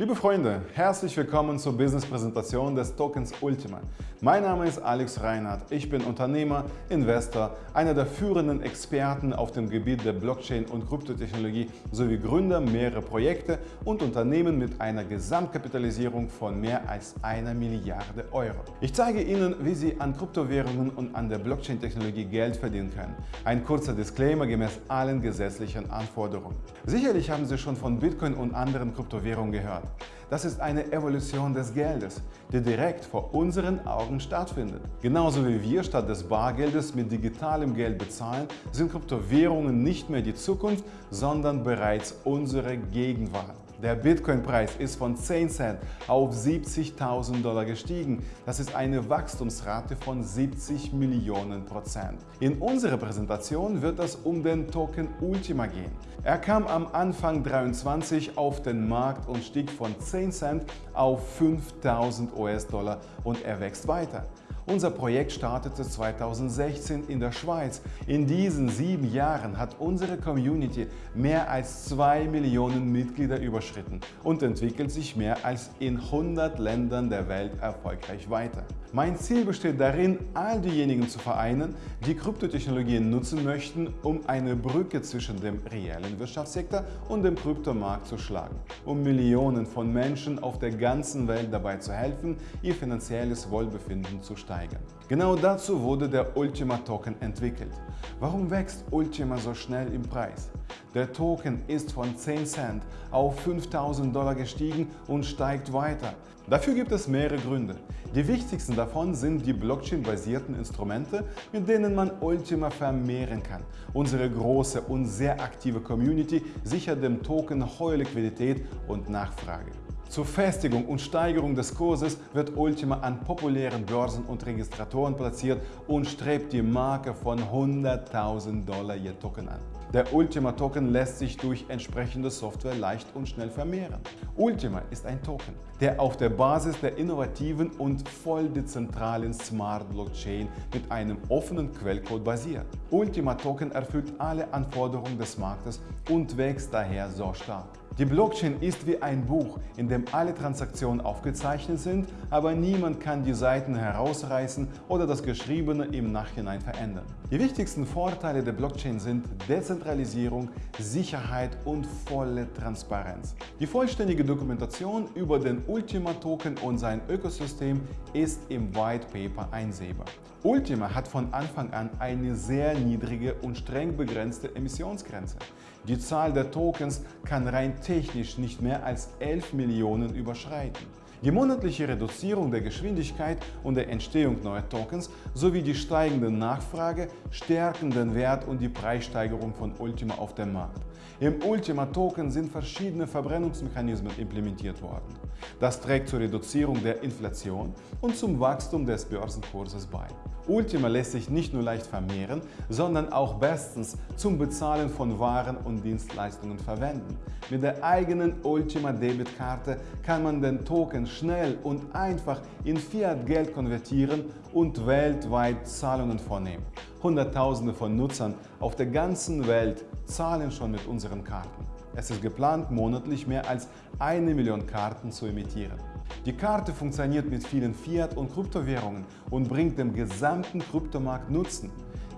Liebe Freunde, herzlich willkommen zur Business-Präsentation des Tokens Ultima. Mein Name ist Alex Reinhardt. Ich bin Unternehmer, Investor, einer der führenden Experten auf dem Gebiet der Blockchain und Kryptotechnologie sowie Gründer mehrerer Projekte und Unternehmen mit einer Gesamtkapitalisierung von mehr als einer Milliarde Euro. Ich zeige Ihnen, wie Sie an Kryptowährungen und an der Blockchain-Technologie Geld verdienen können. Ein kurzer Disclaimer gemäß allen gesetzlichen Anforderungen. Sicherlich haben Sie schon von Bitcoin und anderen Kryptowährungen gehört. Das ist eine Evolution des Geldes, die direkt vor unseren Augen stattfindet. Genauso wie wir statt des Bargeldes mit digitalem Geld bezahlen, sind Kryptowährungen nicht mehr die Zukunft, sondern bereits unsere Gegenwart. Der Bitcoin-Preis ist von 10 Cent auf 70.000 Dollar gestiegen. Das ist eine Wachstumsrate von 70 Millionen Prozent. In unserer Präsentation wird es um den Token Ultima gehen. Er kam am Anfang 23 auf den Markt und stieg von 10 Cent auf 5.000 US-Dollar und er wächst weiter. Unser Projekt startete 2016 in der Schweiz. In diesen sieben Jahren hat unsere Community mehr als zwei Millionen Mitglieder überschritten und entwickelt sich mehr als in 100 Ländern der Welt erfolgreich weiter. Mein Ziel besteht darin, all diejenigen zu vereinen, die Kryptotechnologien nutzen möchten, um eine Brücke zwischen dem reellen Wirtschaftssektor und dem Kryptomarkt zu schlagen, um Millionen von Menschen auf der ganzen Welt dabei zu helfen, ihr finanzielles Wohlbefinden zu steigern steigern. Genau dazu wurde der Ultima Token entwickelt. Warum wächst Ultima so schnell im Preis? Der Token ist von 10 Cent auf 5000 Dollar gestiegen und steigt weiter. Dafür gibt es mehrere Gründe. Die wichtigsten davon sind die Blockchain-basierten Instrumente, mit denen man Ultima vermehren kann. Unsere große und sehr aktive Community sichert dem Token hohe Liquidität und Nachfrage. Zur Festigung und Steigerung des Kurses wird Ultima an populären Börsen und Registratoren platziert und strebt die Marke von 100.000 Dollar je Token an. Der Ultima Token lässt sich durch entsprechende Software leicht und schnell vermehren. Ultima ist ein Token, der auf der Basis der innovativen und voll dezentralen Smart Blockchain mit einem offenen Quellcode basiert. Ultima Token erfüllt alle Anforderungen des Marktes und wächst daher so stark. Die Blockchain ist wie ein Buch, in dem alle Transaktionen aufgezeichnet sind, aber niemand kann die Seiten herausreißen oder das Geschriebene im Nachhinein verändern. Die wichtigsten Vorteile der Blockchain sind Dezentralisierung, Sicherheit und volle Transparenz. Die vollständige Dokumentation über den Ultima-Token und sein Ökosystem ist im White Paper einsehbar. Ultima hat von Anfang an eine sehr niedrige und streng begrenzte Emissionsgrenze. Die Zahl der Tokens kann rein technisch nicht mehr als 11 Millionen überschreiten. Die monatliche Reduzierung der Geschwindigkeit und der Entstehung neuer Tokens sowie die steigende Nachfrage stärken den Wert und die Preissteigerung von Ultima auf dem Markt. Im Ultima-Token sind verschiedene Verbrennungsmechanismen implementiert worden. Das trägt zur Reduzierung der Inflation und zum Wachstum des Börsenkurses bei. Ultima lässt sich nicht nur leicht vermehren, sondern auch bestens zum Bezahlen von Waren und Dienstleistungen verwenden. Mit der eigenen Ultima Debitkarte kann man den Token schnell und einfach in Fiat-Geld konvertieren und weltweit Zahlungen vornehmen. Hunderttausende von Nutzern auf der ganzen Welt zahlen schon mit unseren Karten. Es ist geplant, monatlich mehr als eine Million Karten zu emittieren. Die Karte funktioniert mit vielen Fiat- und Kryptowährungen und bringt dem gesamten Kryptomarkt Nutzen.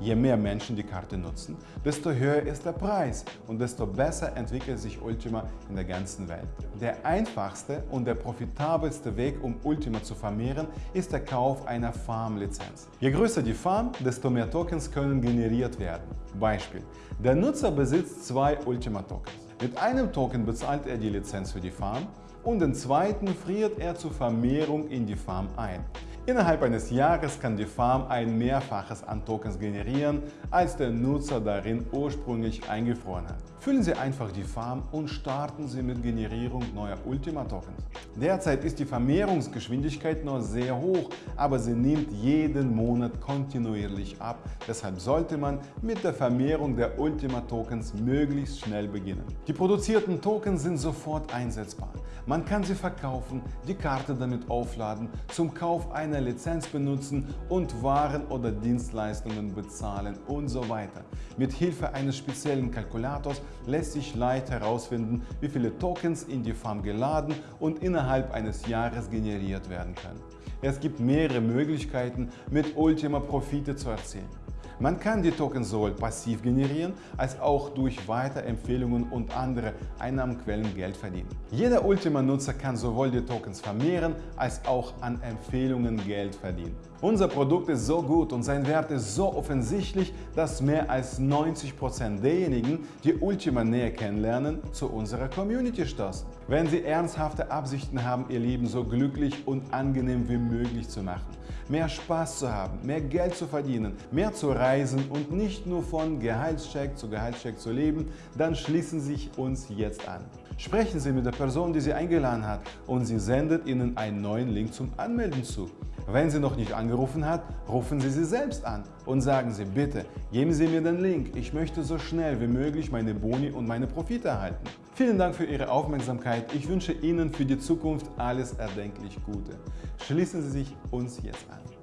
Je mehr Menschen die Karte nutzen, desto höher ist der Preis und desto besser entwickelt sich Ultima in der ganzen Welt. Der einfachste und der profitabelste Weg, um Ultima zu vermehren, ist der Kauf einer Farm-Lizenz. Je größer die Farm, desto mehr Tokens können generiert werden. Beispiel. Der Nutzer besitzt zwei Ultima-Tokens. Mit einem Token bezahlt er die Lizenz für die Farm und den zweiten friert er zur Vermehrung in die Farm ein. Innerhalb eines Jahres kann die Farm ein Mehrfaches an Tokens generieren, als der Nutzer darin ursprünglich eingefroren hat. Füllen Sie einfach die Farm und starten Sie mit Generierung neuer Ultima-Tokens. Derzeit ist die Vermehrungsgeschwindigkeit noch sehr hoch, aber sie nimmt jeden Monat kontinuierlich ab. Deshalb sollte man mit der Vermehrung der Ultima-Tokens möglichst schnell beginnen. Die produzierten Tokens sind sofort einsetzbar. Man kann sie verkaufen, die Karte damit aufladen, zum Kauf einer eine Lizenz benutzen und Waren oder Dienstleistungen bezahlen und so weiter. Mit Hilfe eines speziellen Kalkulators lässt sich leicht herausfinden, wie viele Tokens in die Farm geladen und innerhalb eines Jahres generiert werden können. Es gibt mehrere Möglichkeiten, mit Ultima Profite zu erzielen. Man kann die Tokens sowohl passiv generieren, als auch durch Weiterempfehlungen und andere Einnahmenquellen Geld verdienen. Jeder Ultima-Nutzer kann sowohl die Tokens vermehren, als auch an Empfehlungen Geld verdienen. Unser Produkt ist so gut und sein Wert ist so offensichtlich, dass mehr als 90% derjenigen, die Ultima näher kennenlernen, zu unserer Community stoßen. Wenn Sie ernsthafte Absichten haben, Ihr Leben so glücklich und angenehm wie möglich zu machen, mehr Spaß zu haben, mehr Geld zu verdienen, mehr zu reisen und nicht nur von Gehaltscheck zu Gehaltscheck zu leben, dann schließen Sie sich uns jetzt an. Sprechen Sie mit der Person, die Sie eingeladen hat und sie sendet Ihnen einen neuen Link zum Anmelden zu. Wenn sie noch nicht angerufen hat, rufen Sie sie selbst an und sagen Sie bitte, geben Sie mir den Link, ich möchte so schnell wie möglich meine Boni und meine Profite erhalten. Vielen Dank für Ihre Aufmerksamkeit, ich wünsche Ihnen für die Zukunft alles erdenklich Gute. Schließen Sie sich uns jetzt an.